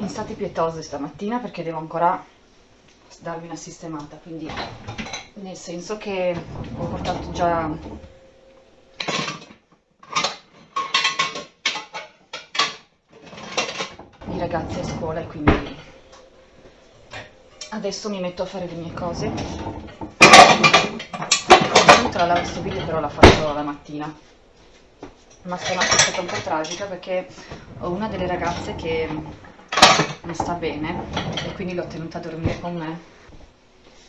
in stati pietosi stamattina perché devo ancora darvi una sistemata, quindi nel senso che ho portato già i ragazzi a scuola e quindi adesso mi metto a fare le mie cose. Tra l'altro questo video però l'ha fatto la mattina ma stanotte è stata un po' tragica perché ho una delle ragazze che non sta bene e quindi l'ho tenuta a dormire con me.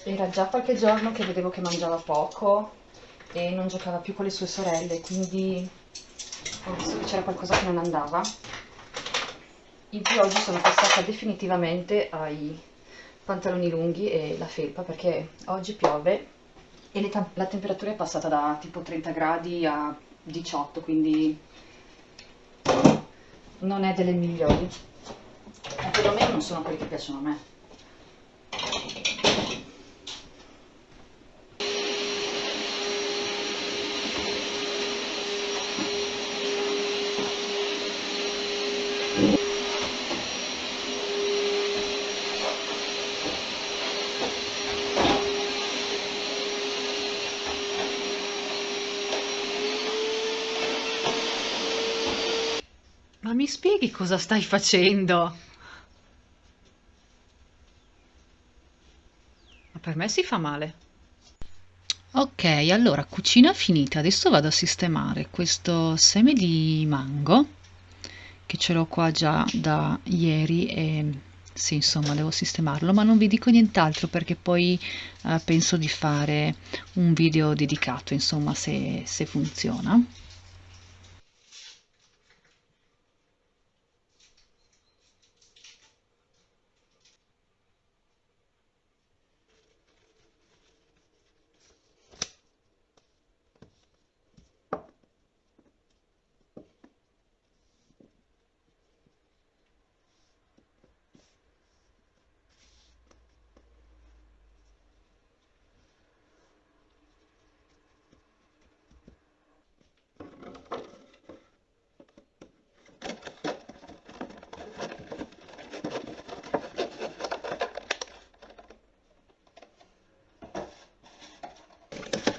Era già qualche giorno che vedevo che mangiava poco e non giocava più con le sue sorelle, quindi ho visto che c'era qualcosa che non andava. In più oggi sono passata definitivamente ai pantaloni lunghi e la felpa perché oggi piove e la temperatura è passata da tipo 30 gradi a 18 quindi non è delle migliori ma perlomeno non sono quelli che piacciono a me mi spieghi cosa stai facendo? Per me si fa male. Ok, allora, cucina finita. Adesso vado a sistemare questo seme di mango, che ce l'ho qua già da ieri e sì, insomma, devo sistemarlo, ma non vi dico nient'altro perché poi eh, penso di fare un video dedicato, insomma, se, se funziona.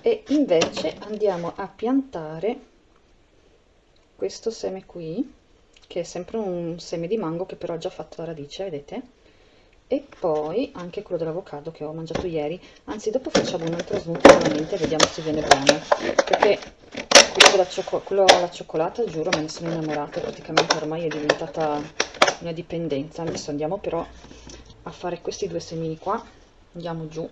E invece andiamo a piantare questo seme qui che è sempre un seme di mango che però ha già fatto la radice vedete? E poi anche quello dell'avocado che ho mangiato ieri. Anzi dopo facciamo un altro nuovamente e vediamo se viene buono. Perché quello alla, cioccol quello alla cioccolata giuro me ne sono innamorata. Praticamente ormai è diventata una dipendenza. Adesso andiamo però a fare questi due semini qua. Andiamo giù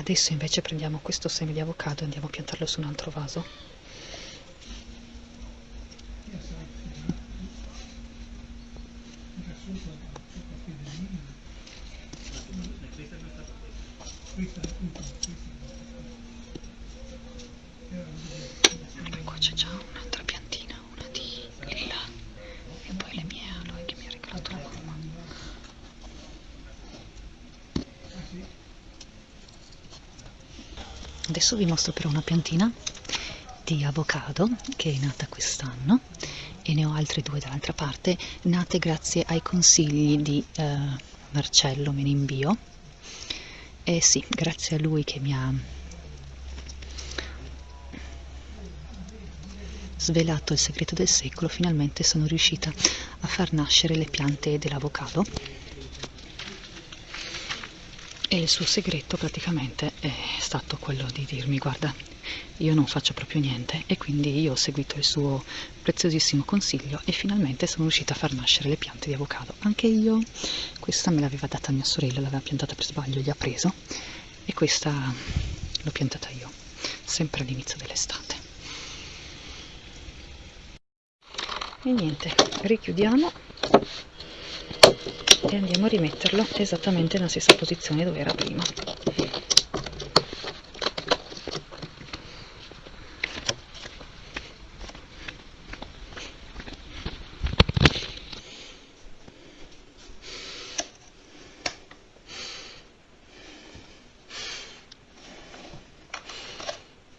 Adesso invece prendiamo questo seme di avocado e andiamo a piantarlo su un altro vaso. Ecco, c'è già un'altra piantina, una di lilla e poi le mie aloe che mi ha regalato la mamma. Adesso vi mostro però una piantina di avocado che è nata quest'anno e ne ho altre due dall'altra parte, nate grazie ai consigli di eh, Marcello Menimbio. E sì, grazie a lui che mi ha svelato il segreto del secolo, finalmente sono riuscita a far nascere le piante dell'avocado e il suo segreto praticamente è stato quello di dirmi guarda io non faccio proprio niente e quindi io ho seguito il suo preziosissimo consiglio e finalmente sono riuscita a far nascere le piante di avocado. Anche io questa me l'aveva data mia sorella l'aveva piantata per sbaglio gli ha preso e questa l'ho piantata io sempre all'inizio dell'estate. E niente richiudiamo e andiamo a rimetterlo. Esattamente nella stessa posizione dove era prima.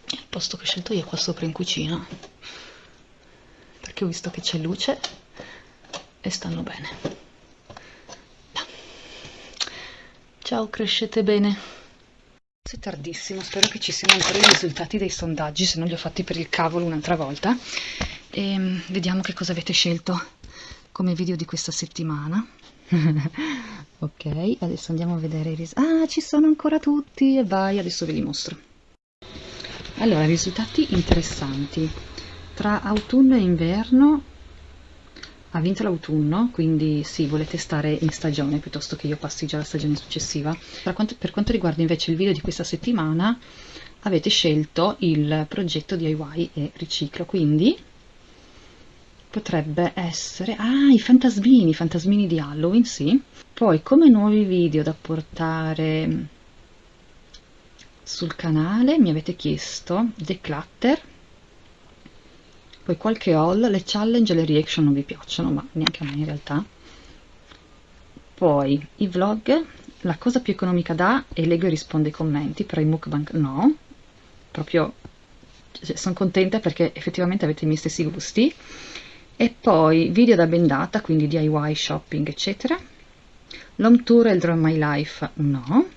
Il posto che ho scelto io qua sopra in cucina. Perché ho visto che c'è luce e stanno bene ciao crescete bene. È tardissimo spero che ci siano ancora i risultati dei sondaggi se non li ho fatti per il cavolo un'altra volta. E ehm, vediamo che cosa avete scelto come video di questa settimana. Ok adesso andiamo a vedere i risultati ah ci sono ancora tutti e vai adesso ve li mostro. Allora risultati interessanti. Tra autunno e inverno ha vinto l'autunno, quindi sì, volete stare in stagione piuttosto che io passi già la stagione successiva. Per quanto, per quanto riguarda invece il video di questa settimana, avete scelto il progetto DIY e riciclo, quindi potrebbe essere... Ah, i fantasmini, i fantasmini di Halloween, sì. Poi come nuovi video da portare sul canale mi avete chiesto Declutter, poi qualche haul, le challenge e le reaction non vi piacciono, ma neanche a me in realtà. Poi i vlog, la cosa più economica da e leggo e rispondo ai commenti, però i mukbang no, proprio cioè, sono contenta perché effettivamente avete i miei stessi gusti. E poi video da bendata, quindi DIY, shopping, eccetera. L'home tour e il draw my life no.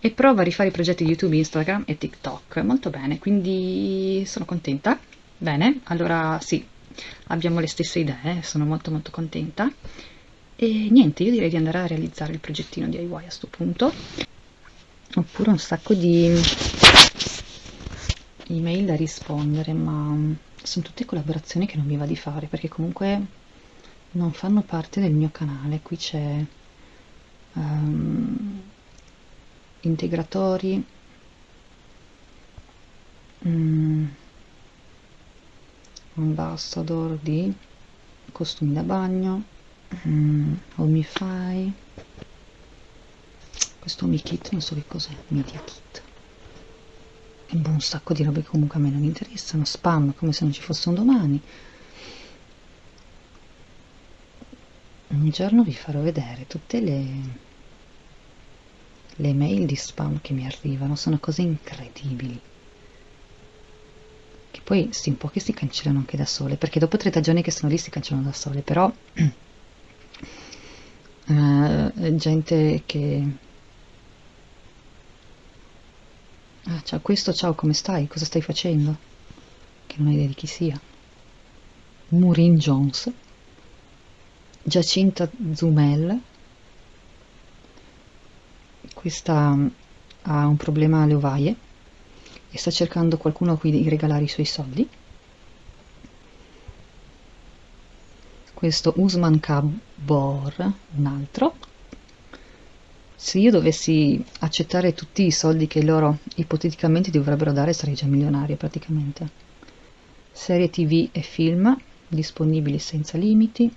E prova a rifare i progetti di YouTube, Instagram e TikTok. Molto bene, quindi sono contenta. Bene, allora sì, abbiamo le stesse idee, sono molto molto contenta. E niente, io direi di andare a realizzare il progettino DIY a questo punto. Oppure un sacco di email da rispondere, ma sono tutte collaborazioni che non mi va di fare, perché comunque non fanno parte del mio canale. Qui c'è um, integratori. Mm, ambassador di costumi da bagno mm, Omify questo Omi Kit non so che cos'è Media Kit. Boh, un sacco di robe che comunque a me non interessano spam come se non ci fosse un domani. Un giorno vi farò vedere tutte le le mail di spam che mi arrivano sono cose incredibili poi sì, un po' che si cancellano anche da sole, perché dopo 30 giorni che sono lì si cancellano da sole, però uh, gente che... Ah, ciao, questo, ciao, come stai? Cosa stai facendo? Che non hai idea di chi sia. Maureen Jones, Giacinta Zumel, questa ha un problema alle ovaie, e sta cercando qualcuno a cui regalare i suoi soldi. Questo Usman Kabor, un altro. Se io dovessi accettare tutti i soldi che loro ipoteticamente dovrebbero dare sarei già milionaria praticamente. Serie tv e film disponibili senza limiti.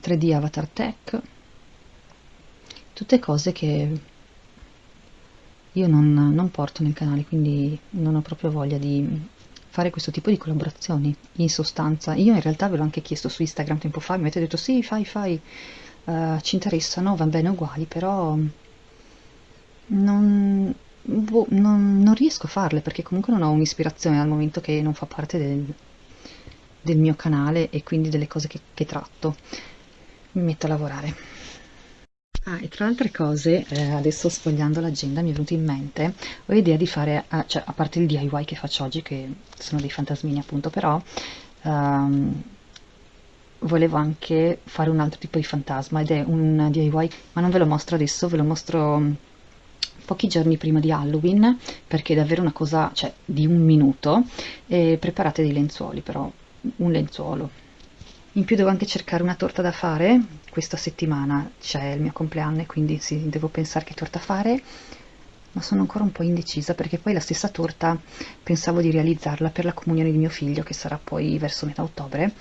3D Avatar Tech. Tutte cose che io non, non porto nel canale, quindi non ho proprio voglia di fare questo tipo di collaborazioni. In sostanza, io in realtà ve l'ho anche chiesto su Instagram tempo fa, mi avete detto sì, fai, fai, uh, ci interessano, va bene uguali, però non, boh, non, non, riesco a farle perché comunque non ho un'ispirazione al momento che non fa parte del, del mio canale e quindi delle cose che, che tratto. Mi metto a lavorare. Ah, e tra le altre cose, eh, adesso sfogliando l'agenda mi è venuto in mente, ho idea di fare, eh, cioè a parte il DIY che faccio oggi, che sono dei fantasmini appunto, però um, volevo anche fare un altro tipo di fantasma ed è un DIY, ma non ve lo mostro adesso, ve lo mostro mm, pochi giorni prima di Halloween, perché è davvero una cosa, cioè di un minuto, e preparate dei lenzuoli, però un lenzuolo, in più devo anche cercare una torta da fare questa settimana c'è il mio compleanno e quindi sì, devo pensare che torta fare ma sono ancora un po' indecisa perché poi la stessa torta pensavo di realizzarla per la comunione di mio figlio che sarà poi verso metà ottobre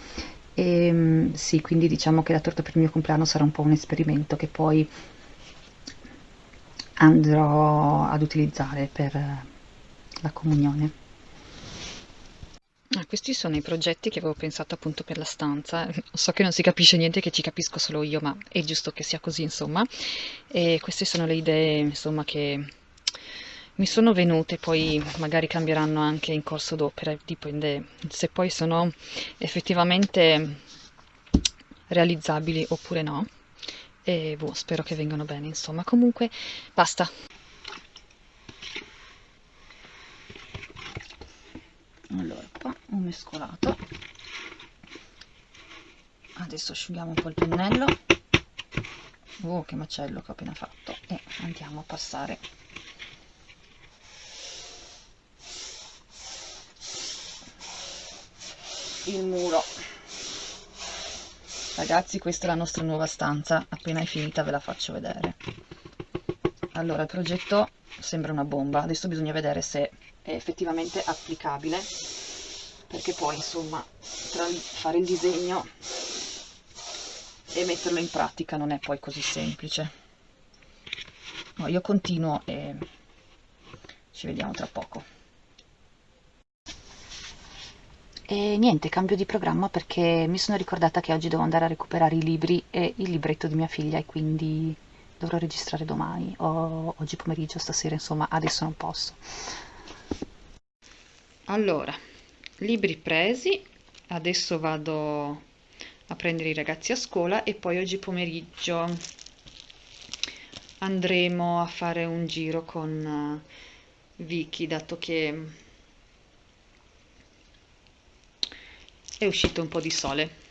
e mm, sì, quindi diciamo che la torta per il mio compleanno sarà un po' un esperimento che poi andrò ad utilizzare per la comunione. Questi sono i progetti che avevo pensato appunto per la stanza. So che non si capisce niente, che ci capisco solo io, ma è giusto che sia così, insomma. E queste sono le idee, insomma, che mi sono venute, poi magari cambieranno anche in corso d'opera, dipende se poi sono effettivamente realizzabili oppure no. E boh, spero che vengano bene, insomma. Comunque, basta. Allora. Qua ho mescolato. Adesso asciughiamo un po' il pennello. Oh che macello che ho appena fatto. E andiamo a passare. Il muro. Ragazzi questa è la nostra nuova stanza. Appena è finita ve la faccio vedere. Allora il progetto sembra una bomba. Adesso bisogna vedere se è effettivamente applicabile perché poi insomma tra fare il disegno e metterlo in pratica non è poi così semplice. No, io continuo e ci vediamo tra poco. E niente, cambio di programma perché mi sono ricordata che oggi devo andare a recuperare i libri e il libretto di mia figlia e quindi dovrò registrare domani o oggi pomeriggio, stasera, insomma adesso non posso allora libri presi adesso vado a prendere i ragazzi a scuola e poi oggi pomeriggio andremo a fare un giro con uh, Vicky dato che è uscito un po' di sole